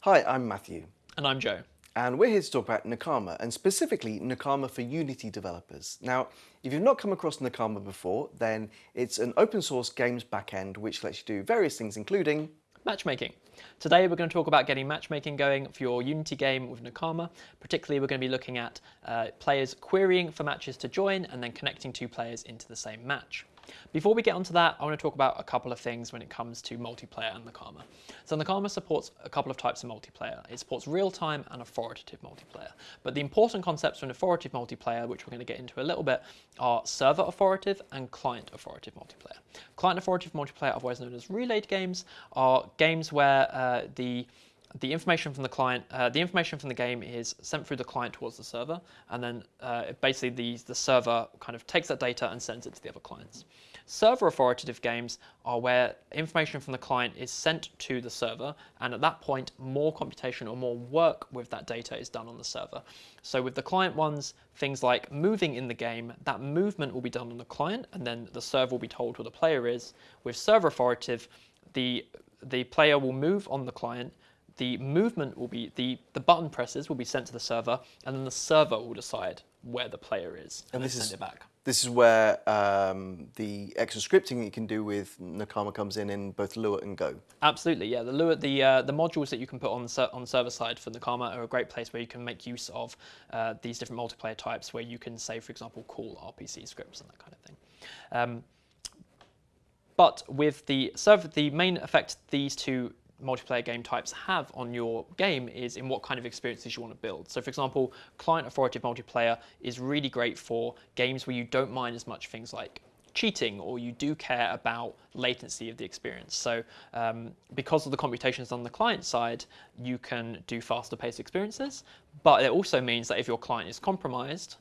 Hi, I'm Matthew, And I'm Joe. and we're here to talk about Nakama, and specifically Nakama for Unity developers. Now, if you've not come across Nakama before, then it's an open source games backend which lets you do various things, including Matchmaking. Today we're going to talk about getting matchmaking going for your Unity game with Nakama. Particularly we're going to be looking at uh, players querying for matches to join and then connecting two players into the same match. Before we get onto that, I want to talk about a couple of things when it comes to multiplayer and Nakama. So Nakama supports a couple of types of multiplayer. It supports real-time and authoritative multiplayer. But the important concepts for an authoritative multiplayer, which we're going to get into a little bit, are server authoritative and client authoritative multiplayer. Client authoritative multiplayer, otherwise known as relayed games, are games where uh, the the information from the client, uh, the information from the game is sent through the client towards the server, and then uh, basically the, the server kind of takes that data and sends it to the other clients. Server authoritative games are where information from the client is sent to the server, and at that point, more computation or more work with that data is done on the server. So with the client ones, things like moving in the game, that movement will be done on the client, and then the server will be told who the player is. With server authoritative, the the player will move on the client, the movement will be the the button presses will be sent to the server, and then the server will decide where the player is and, And this is- send it back. this is where um, the extra scripting that you can do with Nakama comes in in both Lua and Go. Absolutely, yeah. The Lua, the uh, the modules that you can put on on server side for Nakama are a great place where you can make use of uh, these different multiplayer types, where you can say, for example, call RPC scripts and that kind of thing. Um, but with the server, the main effect these two multiplayer game types have on your game is in what kind of experiences you want to build. So for example, client authoritative multiplayer is really great for games where you don't mind as much things like cheating or you do care about latency of the experience. So um, because of the computations on the client side, you can do faster paced experiences, but it also means that if your client is compromised,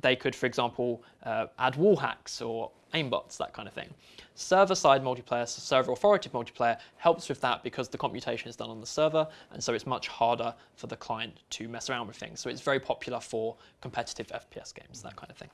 they could, for example, uh, add wall hacks or aimbots, that kind of thing. Server-side multiplayer, so server authoritative multiplayer, helps with that because the computation is done on the server, and so it's much harder for the client to mess around with things. So it's very popular for competitive FPS games, that kind of thing.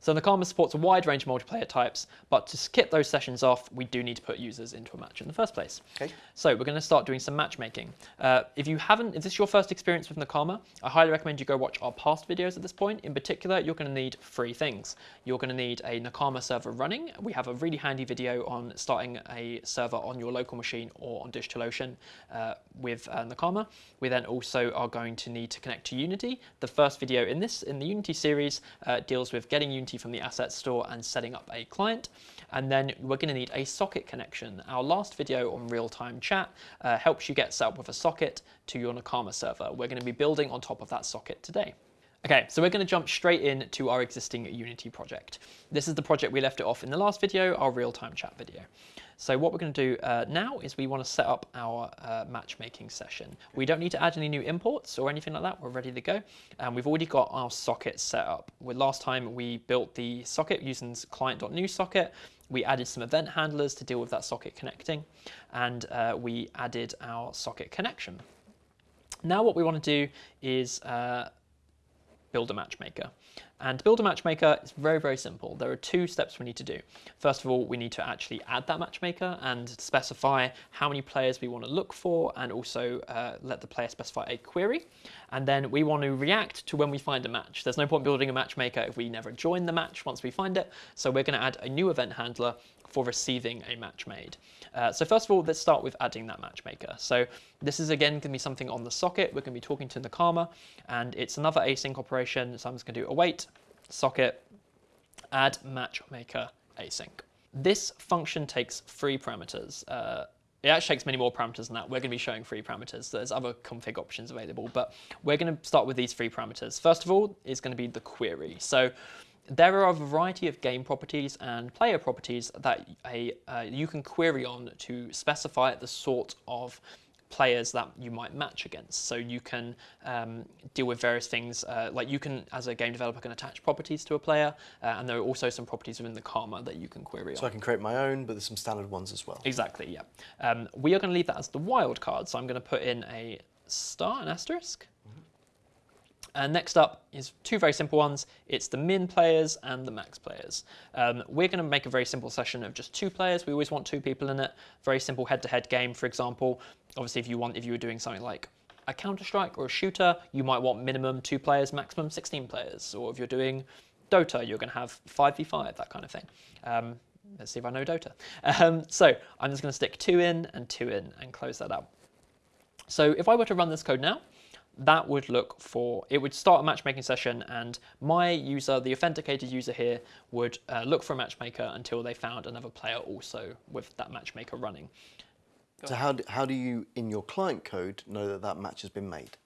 So Nakama supports a wide range of multiplayer types, but to skip those sessions off, we do need to put users into a match in the first place. Okay. So we're going to start doing some matchmaking. Uh, if you haven't, if this is your first experience with Nakama, I highly recommend you go watch our past videos at this point. In particular, you're going to need three things. You're going to need a Nakama server running. We have a really handy video on starting a server on your local machine or on DigitalOcean uh, with uh, Nakama. We then also are going to need to connect to Unity. The first video in this, in the Unity series, uh, deals with getting Unity from the asset store and setting up a client. And then we're going to need a socket connection. Our last video on real-time chat uh, helps you get set up with a socket to your Nakama server. We're going to be building on top of that socket today. Okay, so we're going to jump straight in to our existing Unity project. This is the project we left it off in the last video, our real-time chat video. So what we're going to do uh, now is we want to set up our uh, matchmaking session. We don't need to add any new imports or anything like that. We're ready to go. And we've already got our socket set up. With last time we built the socket using client.new socket. We added some event handlers to deal with that socket connecting, and uh, we added our socket connection. Now what we want to do is uh, build a matchmaker. And to build a matchmaker is very, very simple. There are two steps we need to do. First of all, we need to actually add that matchmaker and specify how many players we want to look for and also uh, let the player specify a query. And then we want to react to when we find a match. There's no point building a matchmaker if we never join the match once we find it. So we're going to add a new event handler for receiving a match made. Uh, so first of all, let's start with adding that matchmaker. So this is again going to be something on the socket. We're going to be talking to Nakama, and it's another async operation. So I'm just going to do await socket add matchmaker async. This function takes three parameters. Uh, it actually takes many more parameters than that. We're going to be showing three parameters. There's other config options available, but we're going to start with these three parameters. First of all, is going to be the query. So there are a variety of game properties and player properties that a, uh, you can query on to specify the sort of players that you might match against. So you can um, deal with various things, uh, like you can, as a game developer, can attach properties to a player, uh, and there are also some properties within Nakama that you can query So on. I can create my own, but there's some standard ones as well. Exactly, yeah. Um, we are going to leave that as the wild card, so I'm going to put in a star, an asterisk. And next up is two very simple ones. It's the min players and the max players. Um, we're going to make a very simple session of just two players. We always want two people in it. Very simple head-to-head game, for example. obviously, if you want, if you were doing something like a Counter Strike or a shooter, you might want minimum two players, maximum 16 players. Or if you're doing Dota, you're going to have 5v5, that kind of thing. Um, let's see if I know Dota. Um, so I'm just going to stick two in and two in and close that out. So if I were to run this code now, that would look for, it would start a matchmaking session and my user, the authenticated user here, would uh, look for a matchmaker until they found another player also with that matchmaker running. So how do, how do you, in your client code, know that that match has been made?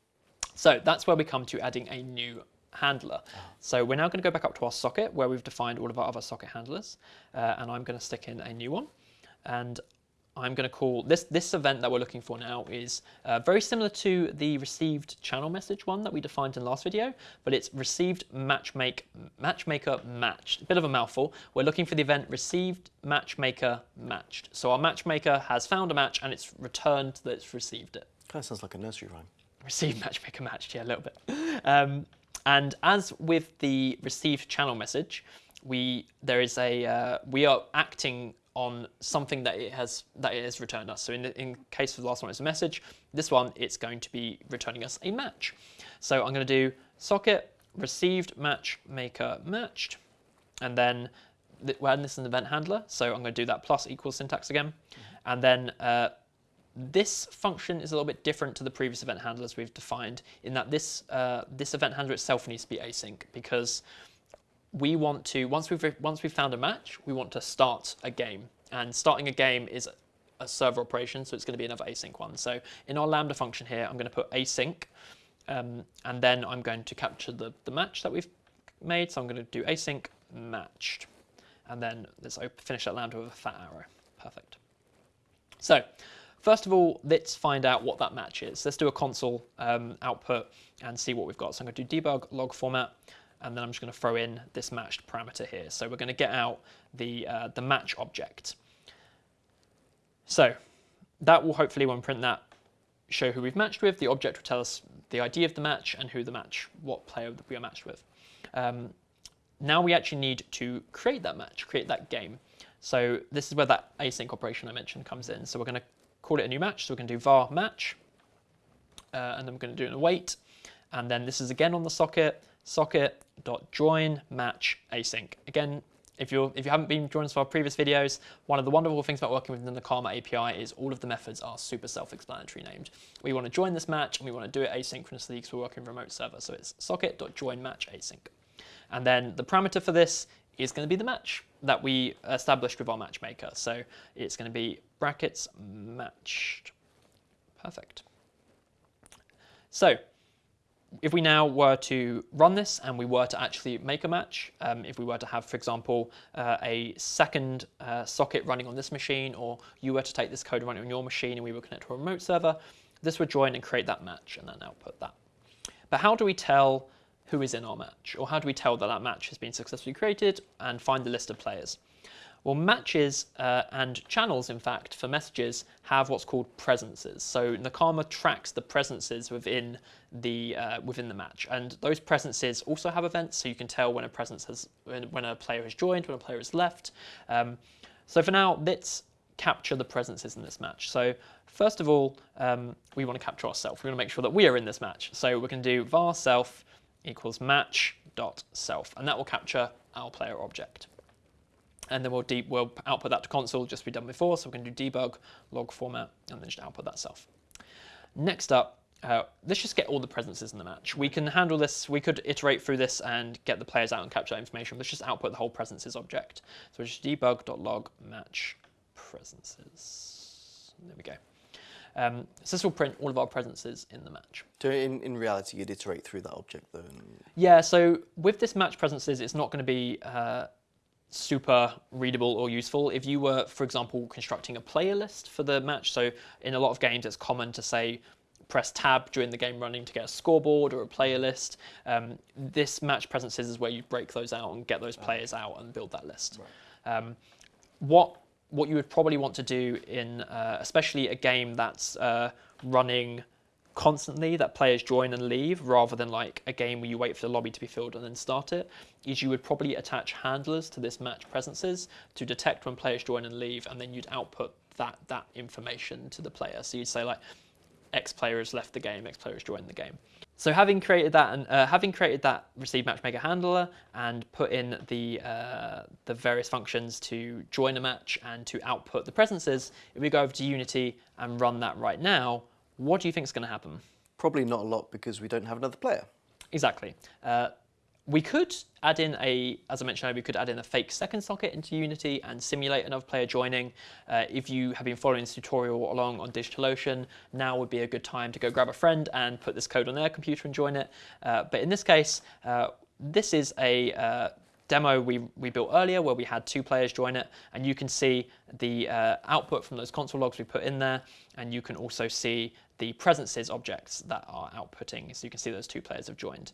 So that's where we come to adding a new handler. So we're now going to go back up to our socket where we've defined all of our other socket handlers, uh, and I'm going to stick in a new one. And I'm going to call this this event that we're looking for now is uh, very similar to the received channel message one that we defined in the last video, but it's received matchmake matchmaker matched. A bit of a mouthful. We're looking for the event received matchmaker matched. So our matchmaker has found a match and it's returned that it's received it. Kind of sounds like a nursery rhyme. Received matchmaker matched, yeah, a little bit. Um, and as with the received channel message, we there is a uh, we are acting on something that it has that it has returned us. So in the in case of the last one, it's a message. This one, it's going to be returning us a match. So I'm going to do socket received match maker matched, and then we're adding this in the event handler. So I'm going to do that plus equals syntax again, and then. Uh, this function is a little bit different to the previous event handlers we've defined in that this uh, this event handler itself needs to be async because we want to once we've once we've found a match, we want to start a game, and starting a game is a server operation, so it's going to be another async one. So in our lambda function here, I'm going to put async, um, and then I'm going to capture the the match that we've made. So I'm going to do async matched, and then let's finish that lambda with a fat arrow. Perfect. So. First of all, let's find out what that match is. Let's do a console um, output and see what we've got. So I'm going to do debug log format and then I'm just going to throw in this matched parameter here. So we're going to get out the, uh, the match object. So that will hopefully, when we print that, show who we've matched with. The object will tell us the ID of the match and who the match, what player we are matched with. Um, now we actually need to create that match, create that game. So this is where that async operation I mentioned comes in. So we're going to call it a new match. So we're going to do var match, uh, and then we're going to do an await. And then this is again on the socket, socket, socket.join match async. Again, if, you're, if you haven't been joining us for our previous videos, one of the wonderful things about working with the Nakama API is all of the methods are super self-explanatory named. We want to join this match and we want to do it asynchronously because we're working remote server. So it's socket.join match async. And then the parameter for this is going to be the match that we established with our matchmaker. So it's going to be brackets matched. Perfect. So if we now were to run this and we were to actually make a match, um, if we were to have, for example, uh, a second uh, socket running on this machine, or you were to take this code and run it on your machine and we were connect to a remote server, this would join and create that match and then output that. But how do we tell who is in our match? Or how do we tell that that match has been successfully created and find the list of players? Well, matches uh, and channels, in fact, for messages have what's called presences. So Nakama tracks the presences within the uh, within the match, and those presences also have events, so you can tell when a presence has when, a player has joined, when a player has left. Um, so for now, let's capture the presences in this match. So first of all, um, we want to capture ourselves. We want to make sure that we are in this match. So we're going to do var self equals match dot self, and that will capture our player object and then we'll, we'll output that to console just we done before. So we're going to do debug, log format, and then just output that self. Next up, uh, let's just get all the presences in the match. We can handle this, we could iterate through this and get the players out and capture that information. Let's just output the whole presences object. So just debug.log match presences. There we go. Um, so this will print all of our presences in the match. So in, in reality, you'd iterate through that object though? Yeah, so with this match presences, it's not going to be uh, super readable or useful. If you were, for example, constructing a player list for the match, so in a lot of games it's common to say press tab during the game running to get a scoreboard or a player list. Um, this match presences is where you break those out and get those players out and build that list. Right. Um, what what you would probably want to do in uh, especially a game that's uh, running constantly that players join and leave rather than like a game where you wait for the lobby to be filled and then start it is you would probably attach handlers to this match presences to detect when players join and leave and then you'd output that that information to the player. So you'd say like X player has left the game, X player has joined the game. So having created that and uh, having created that receive matchmaker handler and put in the uh, the various functions to join a match and to output the presences, if we go over to Unity and run that right now, what do you think is going to happen? Probably not a lot because we don't have another player. Exactly. Uh, we could add in a, as I mentioned we could add in a fake second socket into Unity and simulate another player joining. Uh, if you have been following this tutorial along on DigitalOcean, now would be a good time to go grab a friend and put this code on their computer and join it. Uh, but in this case, uh, this is a uh, demo we, we built earlier where we had two players join it and you can see the uh, output from those console logs we put in there and you can also see the presences objects that are outputting so you can see those two players have joined.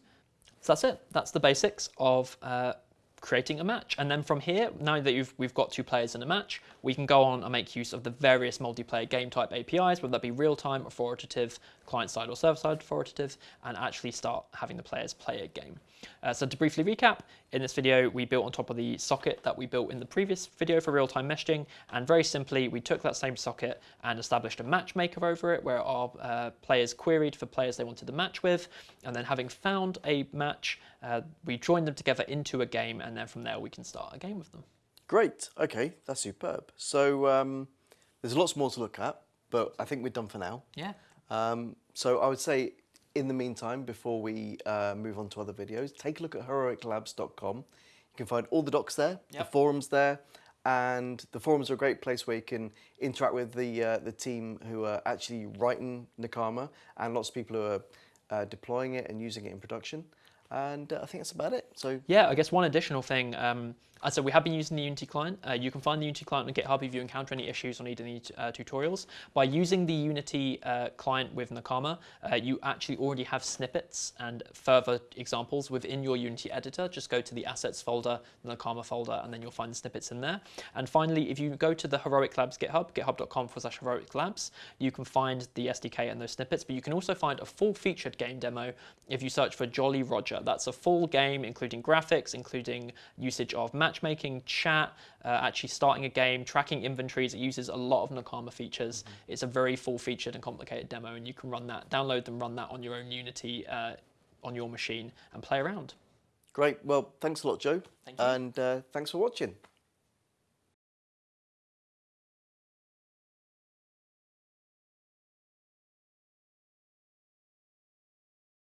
So that's it. That's the basics of uh, creating a match. And then from here, now that we've got two players in a match, we can go on and make use of the various multiplayer game type APIs, whether that be real-time, authoritative, client-side or server-side authoritative, and actually start having the players play a game. Uh, so to briefly recap, in this video, we built on top of the socket that we built in the previous video for real-time meshing, and very simply, we took that same socket and established a matchmaker over it, where our uh, players queried for players they wanted to match with, and then having found a match, uh, we joined them together into a game, and then from there we can start a game with them. Great. Okay, that's superb. So um, there's lots more to look at, but I think we're done for now. Yeah. Um, so I would say in the meantime, before we uh, move on to other videos, take a look at heroiclabs.com. You can find all the docs there, yep. the forums there, and the forums are a great place where you can interact with the uh, the team who are actually writing Nakama and lots of people who are uh, deploying it and using it in production. And uh, I think that's about it. So yeah, I guess one additional thing. Um, uh, so we have been using the Unity client. Uh, you can find the Unity client on GitHub if you encounter any issues or need any uh, tutorials. By using the Unity uh, client with Nakama, uh, you actually already have snippets and further examples within your Unity editor. Just go to the assets folder, the Nakama folder, and then you'll find the snippets in there. And finally, if you go to the Heroic Labs GitHub, github.com forward slash Heroic Labs, you can find the SDK and those snippets, but you can also find a full featured game demo if you search for Jolly Roger. That's a full game, including graphics, including usage of matchmaking, chat, uh, actually starting a game, tracking inventories. It uses a lot of Nakama features. Mm -hmm. It's a very full featured and complicated demo, and you can run that, download and run that on your own Unity uh, on your machine and play around. Great. Well, thanks a lot, Joe. Thank you. And uh, thanks for watching.